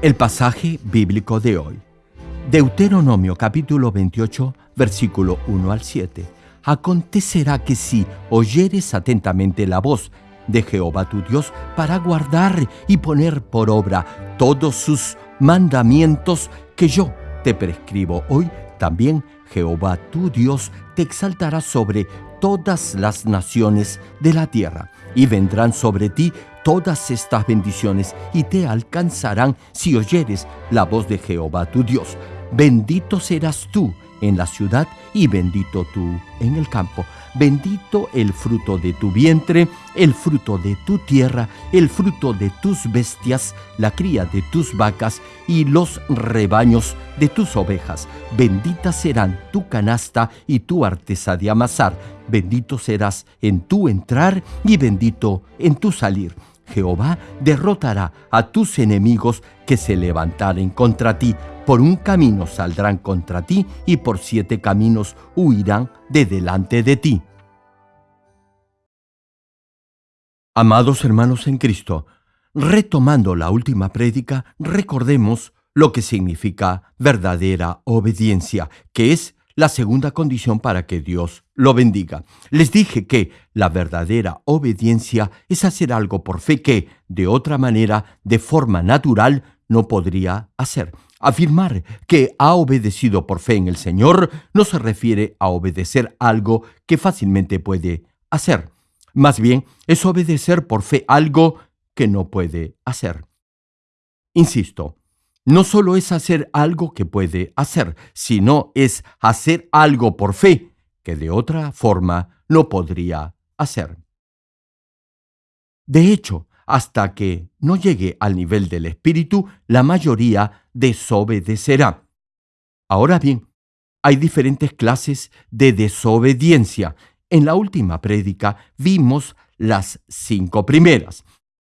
El pasaje bíblico de hoy. Deuteronomio capítulo 28, versículo 1 al 7. Acontecerá que si oyeres atentamente la voz de Jehová tu Dios para guardar y poner por obra todos sus mandamientos que yo te prescribo hoy, también Jehová tu Dios te exaltará sobre todas las naciones de la tierra, y vendrán sobre ti todas estas bendiciones y te alcanzarán si oyeres la voz de Jehová tu Dios. Bendito serás tú en la ciudad y bendito tú en el campo. Bendito el fruto de tu vientre, el fruto de tu tierra, el fruto de tus bestias, la cría de tus vacas y los rebaños de tus ovejas. Bendita serán tu canasta y tu artesa de amasar. Bendito serás en tu entrar y bendito en tu salir. Jehová derrotará a tus enemigos que se levantaren contra ti. Por un camino saldrán contra ti y por siete caminos huirán de delante de ti. Amados hermanos en Cristo, retomando la última prédica, recordemos lo que significa verdadera obediencia, que es la segunda condición para que Dios lo bendiga. Les dije que la verdadera obediencia es hacer algo por fe que, de otra manera, de forma natural, no podría hacer. Afirmar que ha obedecido por fe en el Señor no se refiere a obedecer algo que fácilmente puede hacer. Más bien, es obedecer por fe algo que no puede hacer. Insisto, no solo es hacer algo que puede hacer, sino es hacer algo por fe que de otra forma no podría hacer. De hecho, hasta que no llegue al nivel del espíritu, la mayoría desobedecerá. Ahora bien, hay diferentes clases de desobediencia. En la última prédica vimos las cinco primeras.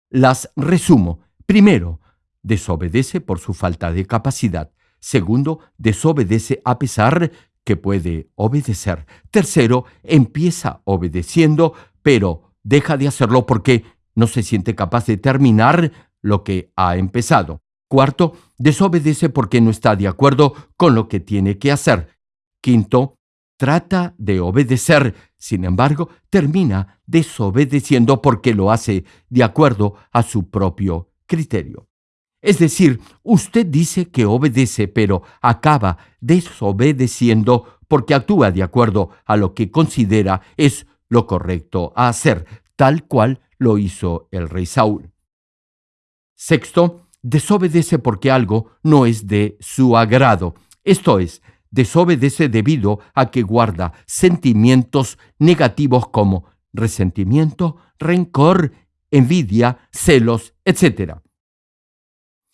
Las resumo. Primero, desobedece por su falta de capacidad. Segundo, desobedece a pesar que puede obedecer. Tercero, empieza obedeciendo, pero deja de hacerlo porque no se siente capaz de terminar lo que ha empezado. Cuarto, desobedece porque no está de acuerdo con lo que tiene que hacer. Quinto, trata de obedecer, sin embargo, termina desobedeciendo porque lo hace de acuerdo a su propio criterio. Es decir, usted dice que obedece, pero acaba desobedeciendo porque actúa de acuerdo a lo que considera es lo correcto a hacer, tal cual lo hizo el rey Saúl. Sexto, desobedece porque algo no es de su agrado. Esto es, desobedece debido a que guarda sentimientos negativos como resentimiento, rencor, envidia, celos, etc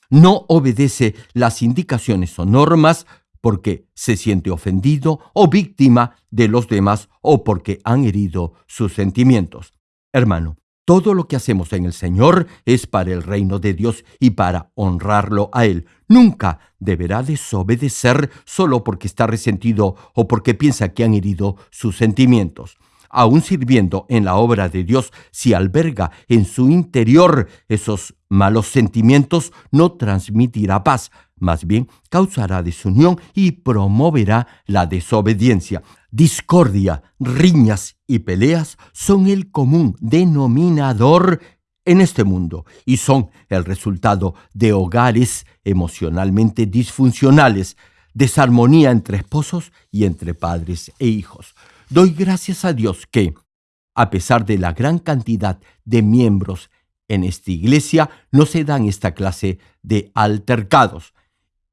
no obedece las indicaciones o normas porque se siente ofendido o víctima de los demás o porque han herido sus sentimientos. Hermano, todo lo que hacemos en el Señor es para el reino de Dios y para honrarlo a Él. Nunca deberá desobedecer solo porque está resentido o porque piensa que han herido sus sentimientos aún sirviendo en la obra de Dios, si alberga en su interior esos malos sentimientos, no transmitirá paz, más bien causará desunión y promoverá la desobediencia. Discordia, riñas y peleas son el común denominador en este mundo y son el resultado de hogares emocionalmente disfuncionales, desarmonía entre esposos y entre padres e hijos. Doy gracias a Dios que, a pesar de la gran cantidad de miembros en esta iglesia, no se dan esta clase de altercados.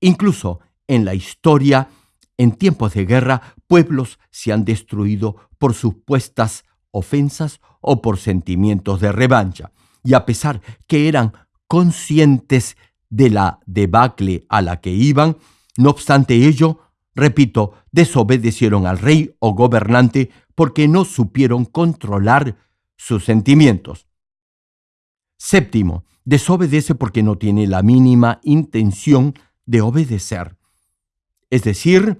Incluso en la historia, en tiempos de guerra, pueblos se han destruido por supuestas ofensas o por sentimientos de revancha. Y a pesar que eran conscientes de la debacle a la que iban, no obstante ello, repito, desobedecieron al rey o gobernante porque no supieron controlar sus sentimientos. Séptimo, desobedece porque no tiene la mínima intención de obedecer. Es decir,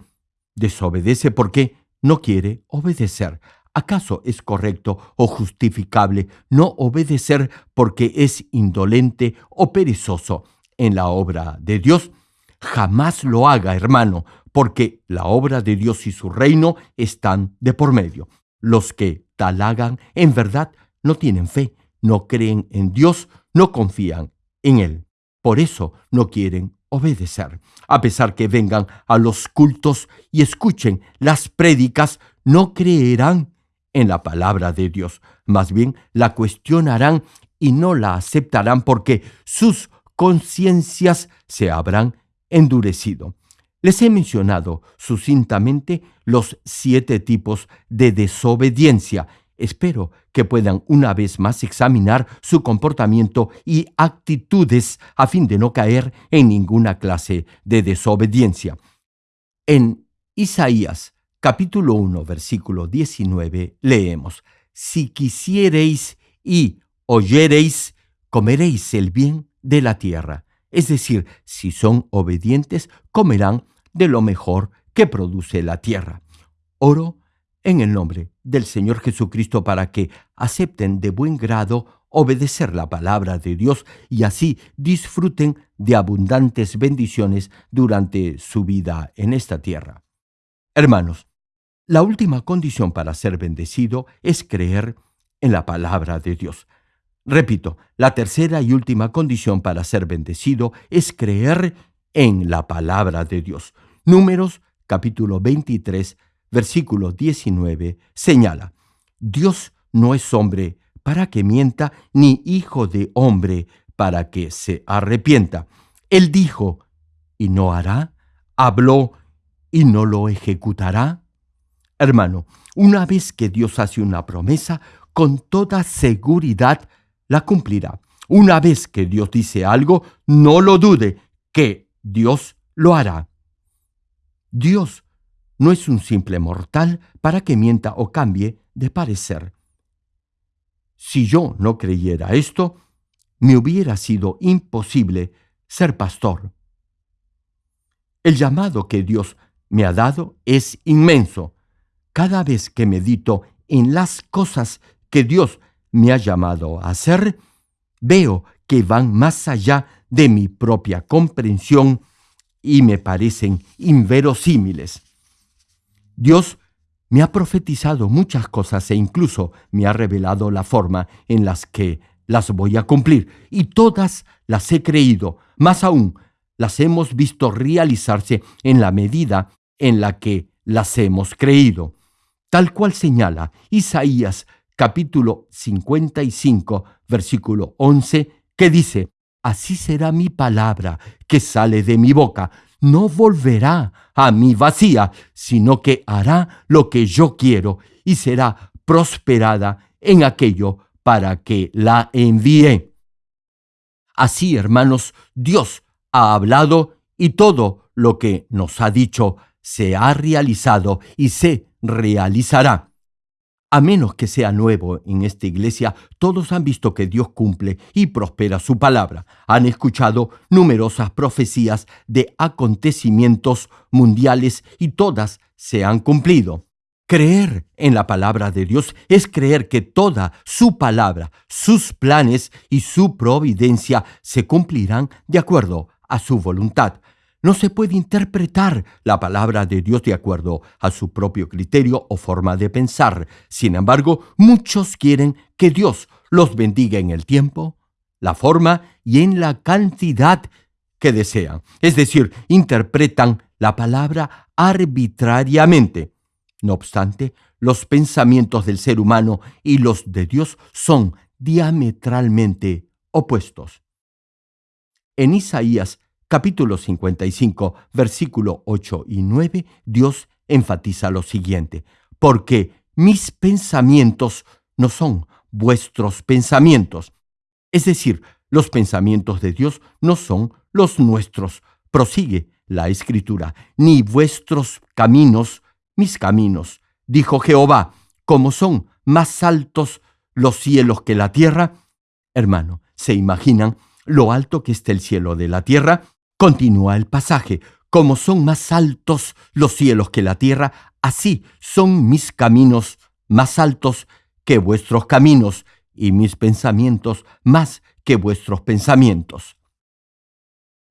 desobedece porque no quiere obedecer. ¿Acaso es correcto o justificable no obedecer porque es indolente o perezoso? en la obra de Dios, jamás lo haga, hermano, porque la obra de Dios y su reino están de por medio. Los que tal hagan, en verdad, no tienen fe, no creen en Dios, no confían en Él. Por eso no quieren obedecer. A pesar que vengan a los cultos y escuchen las prédicas, no creerán en la palabra de Dios. Más bien la cuestionarán y no la aceptarán porque sus conciencias se habrán endurecido. Les he mencionado sucintamente los siete tipos de desobediencia. Espero que puedan una vez más examinar su comportamiento y actitudes a fin de no caer en ninguna clase de desobediencia. En Isaías capítulo 1 versículo 19 leemos, Si quisiereis y oyereis, comeréis el bien de la tierra. Es decir, si son obedientes, comerán de lo mejor que produce la tierra. Oro en el nombre del Señor Jesucristo para que acepten de buen grado obedecer la palabra de Dios y así disfruten de abundantes bendiciones durante su vida en esta tierra. Hermanos, la última condición para ser bendecido es creer en la palabra de Dios. Repito, la tercera y última condición para ser bendecido es creer en la palabra de Dios. Números capítulo 23, versículo 19 señala, Dios no es hombre para que mienta, ni hijo de hombre para que se arrepienta. Él dijo, y no hará, habló, y no lo ejecutará. Hermano, una vez que Dios hace una promesa, con toda seguridad la cumplirá. Una vez que Dios dice algo, no lo dude, que Dios lo hará. Dios no es un simple mortal para que mienta o cambie de parecer. Si yo no creyera esto, me hubiera sido imposible ser pastor. El llamado que Dios me ha dado es inmenso. Cada vez que medito en las cosas que Dios me ha llamado a hacer, veo que van más allá de mi propia comprensión y me parecen inverosímiles. Dios me ha profetizado muchas cosas e incluso me ha revelado la forma en las que las voy a cumplir. Y todas las he creído, más aún las hemos visto realizarse en la medida en la que las hemos creído, tal cual señala Isaías capítulo 55 versículo 11 que dice, Así será mi palabra que sale de mi boca, no volverá a mí vacía, sino que hará lo que yo quiero y será prosperada en aquello para que la envíe. Así, hermanos, Dios ha hablado y todo lo que nos ha dicho se ha realizado y se realizará. A menos que sea nuevo en esta iglesia, todos han visto que Dios cumple y prospera su palabra. Han escuchado numerosas profecías de acontecimientos mundiales y todas se han cumplido. Creer en la palabra de Dios es creer que toda su palabra, sus planes y su providencia se cumplirán de acuerdo a su voluntad. No se puede interpretar la palabra de Dios de acuerdo a su propio criterio o forma de pensar. Sin embargo, muchos quieren que Dios los bendiga en el tiempo, la forma y en la cantidad que desean. Es decir, interpretan la palabra arbitrariamente. No obstante, los pensamientos del ser humano y los de Dios son diametralmente opuestos. En Isaías capítulo 55, versículo 8 y 9, Dios enfatiza lo siguiente, porque mis pensamientos no son vuestros pensamientos. Es decir, los pensamientos de Dios no son los nuestros. Prosigue la escritura, ni vuestros caminos, mis caminos, dijo Jehová, como son más altos los cielos que la tierra. Hermano, ¿se imaginan lo alto que está el cielo de la tierra? Continúa el pasaje, como son más altos los cielos que la tierra, así son mis caminos más altos que vuestros caminos y mis pensamientos más que vuestros pensamientos.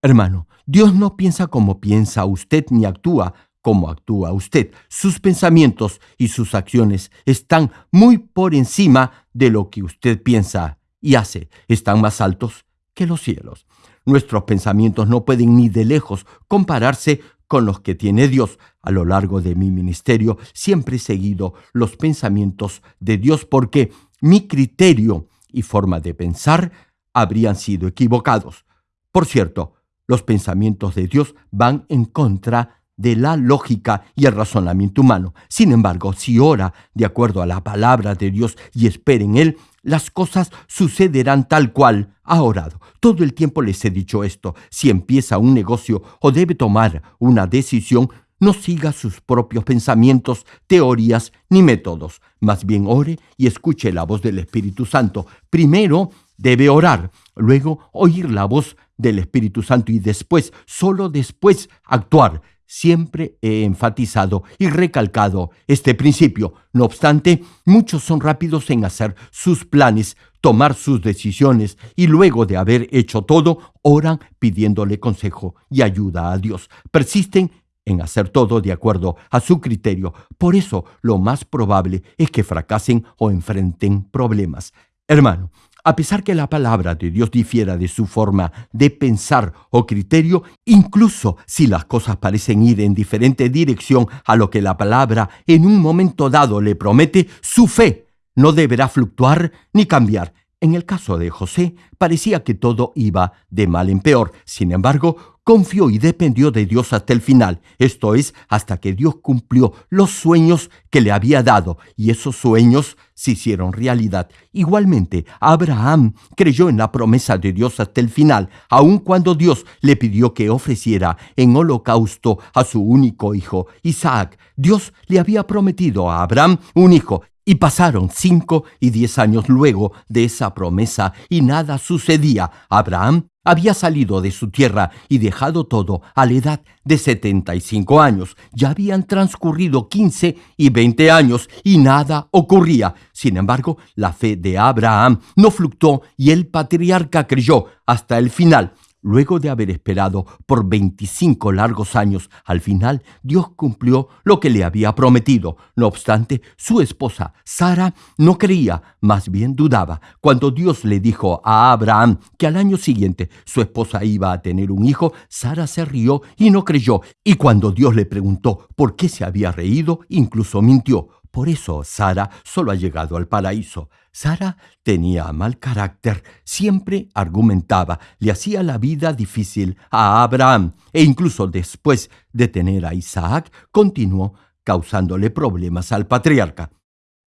Hermano, Dios no piensa como piensa usted ni actúa como actúa usted. Sus pensamientos y sus acciones están muy por encima de lo que usted piensa y hace. Están más altos que los cielos. Nuestros pensamientos no pueden ni de lejos compararse con los que tiene Dios. A lo largo de mi ministerio siempre he seguido los pensamientos de Dios porque mi criterio y forma de pensar habrían sido equivocados. Por cierto, los pensamientos de Dios van en contra de la lógica y el razonamiento humano. Sin embargo, si ora de acuerdo a la palabra de Dios y espera en Él, las cosas sucederán tal cual ha orado. Todo el tiempo les he dicho esto. Si empieza un negocio o debe tomar una decisión, no siga sus propios pensamientos, teorías ni métodos. Más bien ore y escuche la voz del Espíritu Santo. Primero debe orar, luego oír la voz del Espíritu Santo y después, solo después, actuar. Siempre he enfatizado y recalcado este principio. No obstante, muchos son rápidos en hacer sus planes, tomar sus decisiones y luego de haber hecho todo, oran pidiéndole consejo y ayuda a Dios. Persisten en hacer todo de acuerdo a su criterio. Por eso, lo más probable es que fracasen o enfrenten problemas. Hermano, a pesar que la palabra de Dios difiera de su forma de pensar o criterio, incluso si las cosas parecen ir en diferente dirección a lo que la palabra en un momento dado le promete, su fe no deberá fluctuar ni cambiar. En el caso de José, parecía que todo iba de mal en peor. Sin embargo, confió y dependió de Dios hasta el final, esto es, hasta que Dios cumplió los sueños que le había dado, y esos sueños se hicieron realidad. Igualmente, Abraham creyó en la promesa de Dios hasta el final, aun cuando Dios le pidió que ofreciera en holocausto a su único hijo, Isaac. Dios le había prometido a Abraham un hijo, y pasaron cinco y diez años luego de esa promesa y nada sucedía. Abraham había salido de su tierra y dejado todo a la edad de 75 años. Ya habían transcurrido 15 y 20 años y nada ocurría. Sin embargo, la fe de Abraham no fluctuó y el patriarca creyó hasta el final. Luego de haber esperado por 25 largos años, al final Dios cumplió lo que le había prometido. No obstante, su esposa, Sara, no creía, más bien dudaba. Cuando Dios le dijo a Abraham que al año siguiente su esposa iba a tener un hijo, Sara se rió y no creyó. Y cuando Dios le preguntó por qué se había reído, incluso mintió. Por eso Sara solo ha llegado al paraíso. Sara tenía mal carácter, siempre argumentaba, le hacía la vida difícil a Abraham e incluso después de tener a Isaac continuó causándole problemas al patriarca.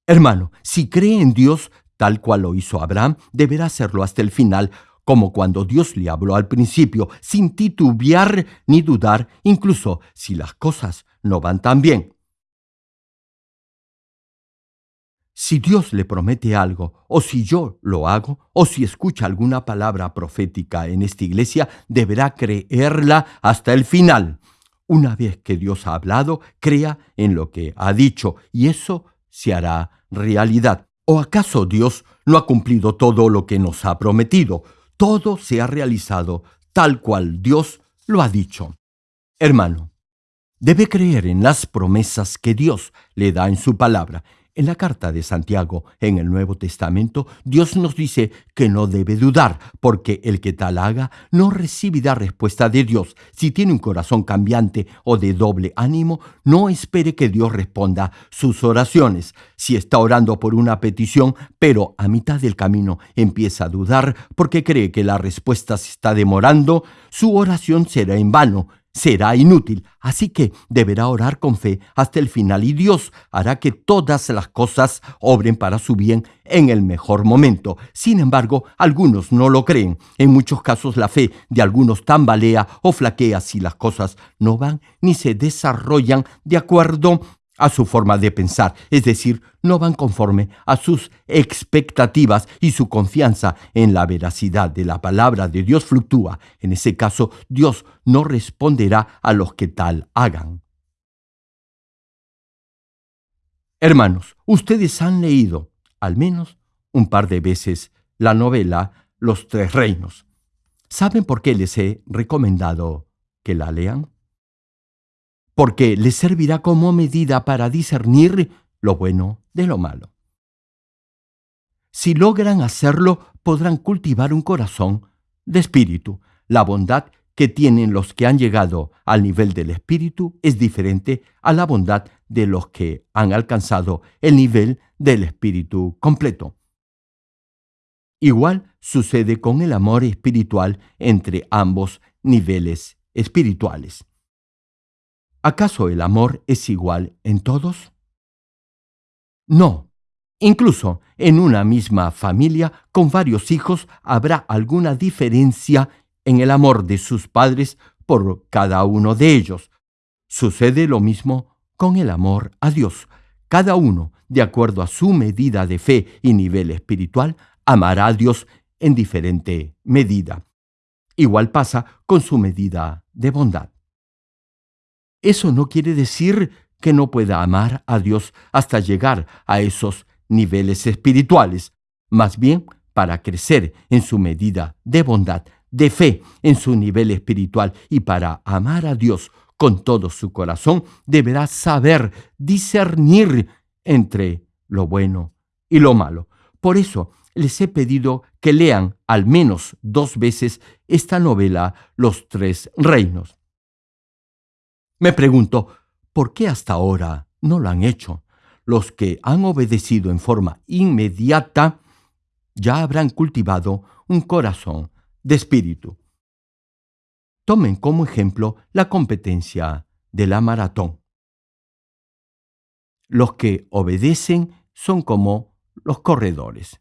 Hermano, si cree en Dios tal cual lo hizo Abraham, deberá hacerlo hasta el final, como cuando Dios le habló al principio, sin titubear ni dudar, incluso si las cosas no van tan bien. Si Dios le promete algo, o si yo lo hago, o si escucha alguna palabra profética en esta iglesia, deberá creerla hasta el final. Una vez que Dios ha hablado, crea en lo que ha dicho, y eso se hará realidad. ¿O acaso Dios no ha cumplido todo lo que nos ha prometido? Todo se ha realizado tal cual Dios lo ha dicho. Hermano, debe creer en las promesas que Dios le da en su palabra en la carta de Santiago, en el Nuevo Testamento, Dios nos dice que no debe dudar, porque el que tal haga no recibirá respuesta de Dios. Si tiene un corazón cambiante o de doble ánimo, no espere que Dios responda sus oraciones. Si está orando por una petición, pero a mitad del camino empieza a dudar porque cree que la respuesta se está demorando, su oración será en vano será inútil, así que deberá orar con fe hasta el final y Dios hará que todas las cosas obren para su bien en el mejor momento. Sin embargo, algunos no lo creen. En muchos casos la fe de algunos tambalea o flaquea si las cosas no van ni se desarrollan de acuerdo a su forma de pensar, es decir, no van conforme a sus expectativas y su confianza en la veracidad de la palabra de Dios fluctúa. En ese caso, Dios no responderá a los que tal hagan. Hermanos, ustedes han leído, al menos un par de veces, la novela Los Tres Reinos. ¿Saben por qué les he recomendado que la lean? Porque les servirá como medida para discernir lo bueno de lo malo. Si logran hacerlo, podrán cultivar un corazón de espíritu. La bondad que tienen los que han llegado al nivel del espíritu es diferente a la bondad de los que han alcanzado el nivel del espíritu completo. Igual sucede con el amor espiritual entre ambos niveles espirituales. ¿Acaso el amor es igual en todos? No. Incluso en una misma familia con varios hijos habrá alguna diferencia en el amor de sus padres por cada uno de ellos. Sucede lo mismo con el amor a Dios. Cada uno, de acuerdo a su medida de fe y nivel espiritual, amará a Dios en diferente medida. Igual pasa con su medida de bondad. Eso no quiere decir que no pueda amar a Dios hasta llegar a esos niveles espirituales. Más bien, para crecer en su medida de bondad, de fe en su nivel espiritual y para amar a Dios con todo su corazón, deberá saber discernir entre lo bueno y lo malo. Por eso les he pedido que lean al menos dos veces esta novela Los Tres Reinos. Me pregunto, ¿por qué hasta ahora no lo han hecho? Los que han obedecido en forma inmediata ya habrán cultivado un corazón de espíritu. Tomen como ejemplo la competencia de la maratón. Los que obedecen son como los corredores.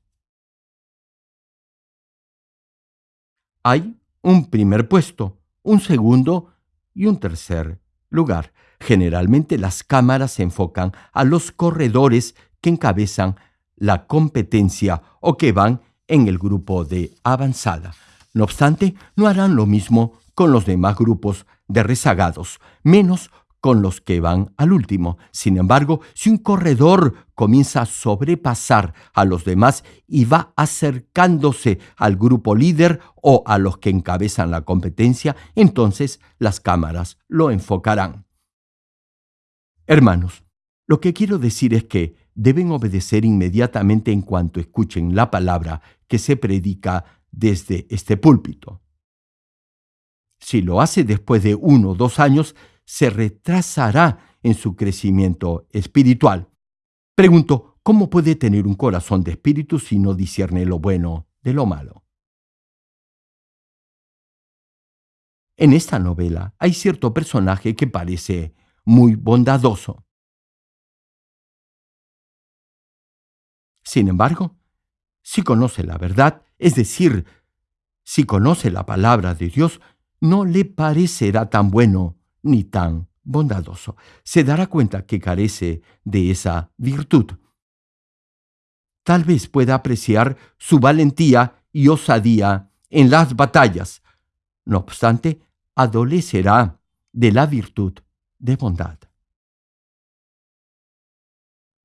Hay un primer puesto, un segundo y un tercer lugar. Generalmente las cámaras se enfocan a los corredores que encabezan la competencia o que van en el grupo de avanzada. No obstante, no harán lo mismo con los demás grupos de rezagados, menos con los que van al último. Sin embargo, si un corredor comienza a sobrepasar a los demás y va acercándose al grupo líder o a los que encabezan la competencia, entonces las cámaras lo enfocarán. Hermanos, lo que quiero decir es que deben obedecer inmediatamente en cuanto escuchen la palabra que se predica desde este púlpito. Si lo hace después de uno o dos años, se retrasará en su crecimiento espiritual. Pregunto, ¿cómo puede tener un corazón de espíritu si no discierne lo bueno de lo malo? En esta novela hay cierto personaje que parece muy bondadoso. Sin embargo, si conoce la verdad, es decir, si conoce la palabra de Dios, no le parecerá tan bueno ni tan bondadoso. Se dará cuenta que carece de esa virtud. Tal vez pueda apreciar su valentía y osadía en las batallas. No obstante, adolecerá de la virtud de bondad.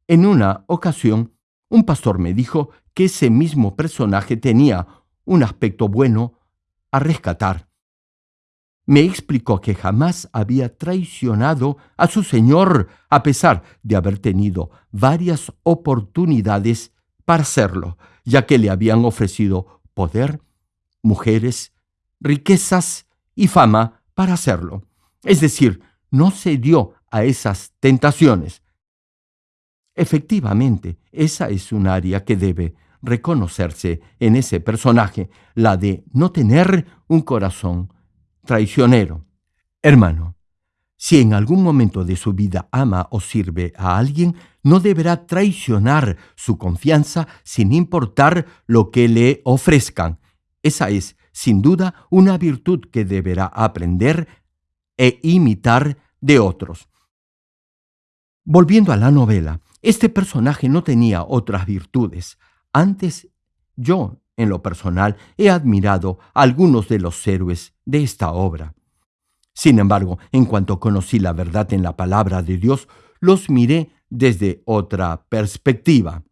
En una ocasión, un pastor me dijo que ese mismo personaje tenía un aspecto bueno a rescatar me explicó que jamás había traicionado a su Señor a pesar de haber tenido varias oportunidades para hacerlo, ya que le habían ofrecido poder, mujeres, riquezas y fama para hacerlo. Es decir, no se dio a esas tentaciones. Efectivamente, esa es un área que debe reconocerse en ese personaje, la de no tener un corazón traicionero. Hermano, si en algún momento de su vida ama o sirve a alguien, no deberá traicionar su confianza sin importar lo que le ofrezcan. Esa es, sin duda, una virtud que deberá aprender e imitar de otros. Volviendo a la novela, este personaje no tenía otras virtudes. Antes, yo en lo personal, he admirado a algunos de los héroes de esta obra. Sin embargo, en cuanto conocí la verdad en la palabra de Dios, los miré desde otra perspectiva.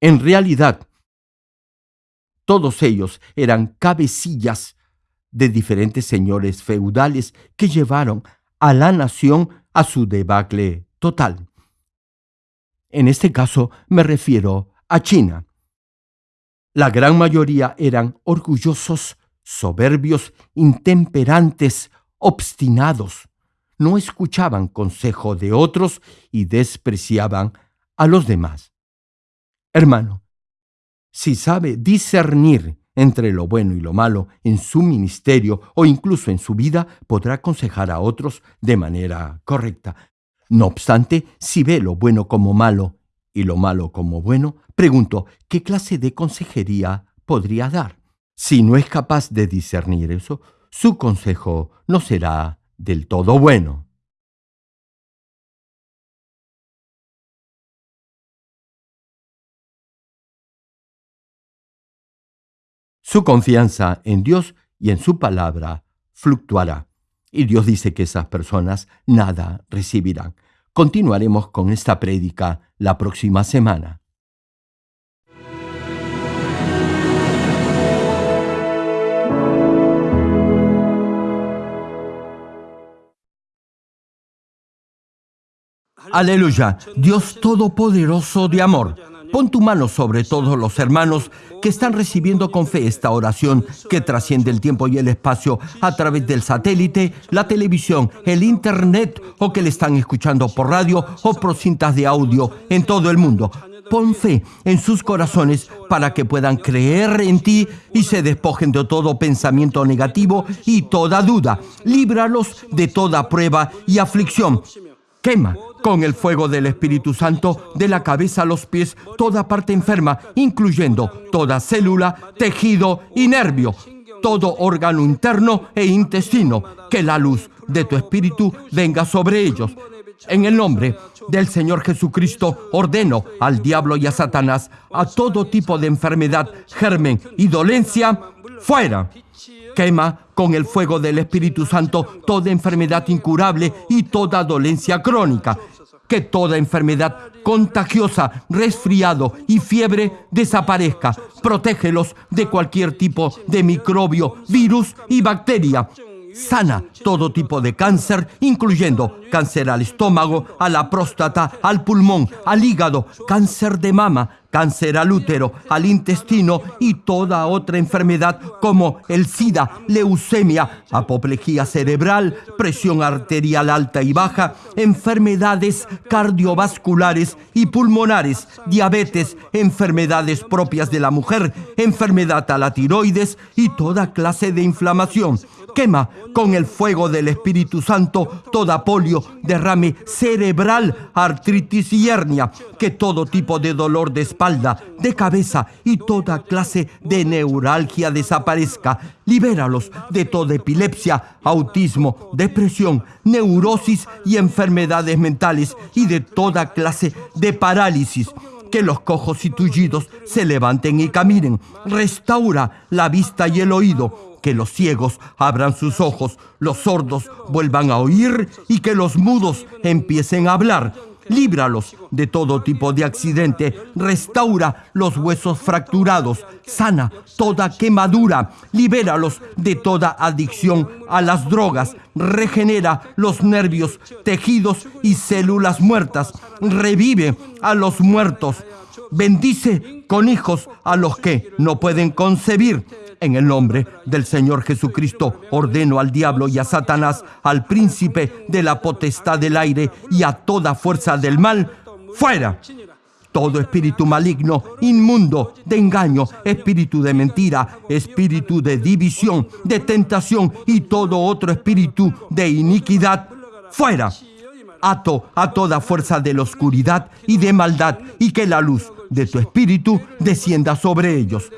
En realidad, Todos ellos eran cabecillas de diferentes señores feudales que llevaron a la nación a su debacle total. En este caso me refiero a China. La gran mayoría eran orgullosos, soberbios, intemperantes, obstinados. No escuchaban consejo de otros y despreciaban a los demás. Hermano, si sabe discernir entre lo bueno y lo malo en su ministerio o incluso en su vida, podrá aconsejar a otros de manera correcta. No obstante, si ve lo bueno como malo y lo malo como bueno, pregunto, ¿qué clase de consejería podría dar? Si no es capaz de discernir eso, su consejo no será del todo bueno. Su confianza en Dios y en su palabra fluctuará. Y Dios dice que esas personas nada recibirán. Continuaremos con esta prédica la próxima semana. Aleluya, Dios Todopoderoso de amor. Pon tu mano sobre todos los hermanos que están recibiendo con fe esta oración que trasciende el tiempo y el espacio a través del satélite, la televisión, el internet o que le están escuchando por radio o por cintas de audio en todo el mundo. Pon fe en sus corazones para que puedan creer en ti y se despojen de todo pensamiento negativo y toda duda. Líbralos de toda prueba y aflicción. Quema con el fuego del Espíritu Santo, de la cabeza a los pies, toda parte enferma, incluyendo toda célula, tejido y nervio, todo órgano interno e intestino, que la luz de tu Espíritu venga sobre ellos. En el nombre del Señor Jesucristo ordeno al diablo y a Satanás a todo tipo de enfermedad, germen y dolencia, fuera. Quema con el fuego del Espíritu Santo toda enfermedad incurable y toda dolencia crónica que toda enfermedad contagiosa, resfriado y fiebre desaparezca. Protégelos de cualquier tipo de microbio, virus y bacteria. Sana todo tipo de cáncer, incluyendo cáncer al estómago, a la próstata, al pulmón, al hígado, cáncer de mama, cáncer al útero, al intestino y toda otra enfermedad como el SIDA, leucemia, apoplejía cerebral, presión arterial alta y baja, enfermedades cardiovasculares y pulmonares, diabetes, enfermedades propias de la mujer, enfermedad a la tiroides y toda clase de inflamación Quema con el fuego del Espíritu Santo toda polio, derrame cerebral, artritis y hernia, que todo tipo de dolor de espalda, de cabeza y toda clase de neuralgia desaparezca. Libéralos de toda epilepsia, autismo, depresión, neurosis y enfermedades mentales y de toda clase de parálisis que los cojos y tullidos se levanten y caminen. Restaura la vista y el oído que los ciegos abran sus ojos, los sordos vuelvan a oír y que los mudos empiecen a hablar. Líbralos de todo tipo de accidente, restaura los huesos fracturados, sana toda quemadura, libéralos de toda adicción a las drogas, regenera los nervios, tejidos y células muertas, revive a los muertos, bendice con hijos a los que no pueden concebir en el nombre del Señor Jesucristo ordeno al diablo y a Satanás, al príncipe de la potestad del aire y a toda fuerza del mal, fuera. Todo espíritu maligno, inmundo, de engaño, espíritu de mentira, espíritu de división, de tentación y todo otro espíritu de iniquidad, fuera. Ato a toda fuerza de la oscuridad y de maldad y que la luz de tu espíritu descienda sobre ellos.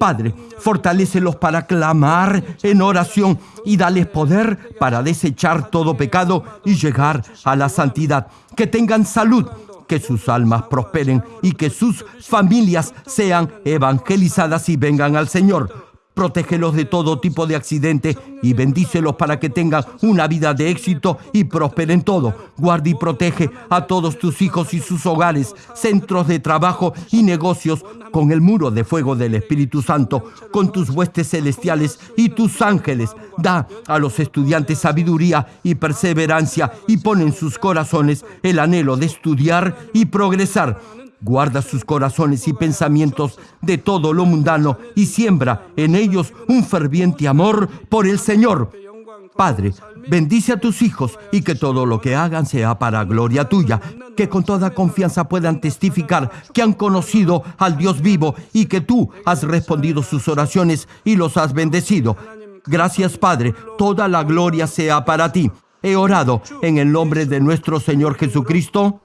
Padre, fortalécelos para clamar en oración y dales poder para desechar todo pecado y llegar a la santidad. Que tengan salud, que sus almas prosperen y que sus familias sean evangelizadas y vengan al Señor. Protégelos de todo tipo de accidente y bendícelos para que tengan una vida de éxito y prosperen todo. Guarda y protege a todos tus hijos y sus hogares, centros de trabajo y negocios con el muro de fuego del Espíritu Santo, con tus huestes celestiales y tus ángeles. Da a los estudiantes sabiduría y perseverancia y pon en sus corazones el anhelo de estudiar y progresar Guarda sus corazones y pensamientos de todo lo mundano y siembra en ellos un ferviente amor por el Señor. Padre, bendice a tus hijos y que todo lo que hagan sea para gloria tuya, que con toda confianza puedan testificar que han conocido al Dios vivo y que tú has respondido sus oraciones y los has bendecido. Gracias Padre, toda la gloria sea para ti. He orado en el nombre de nuestro Señor Jesucristo.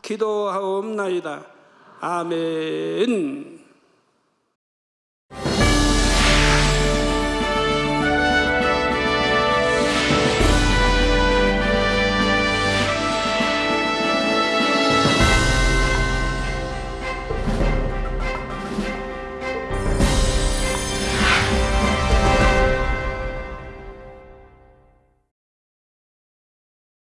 기도하옵나이다. 아멘.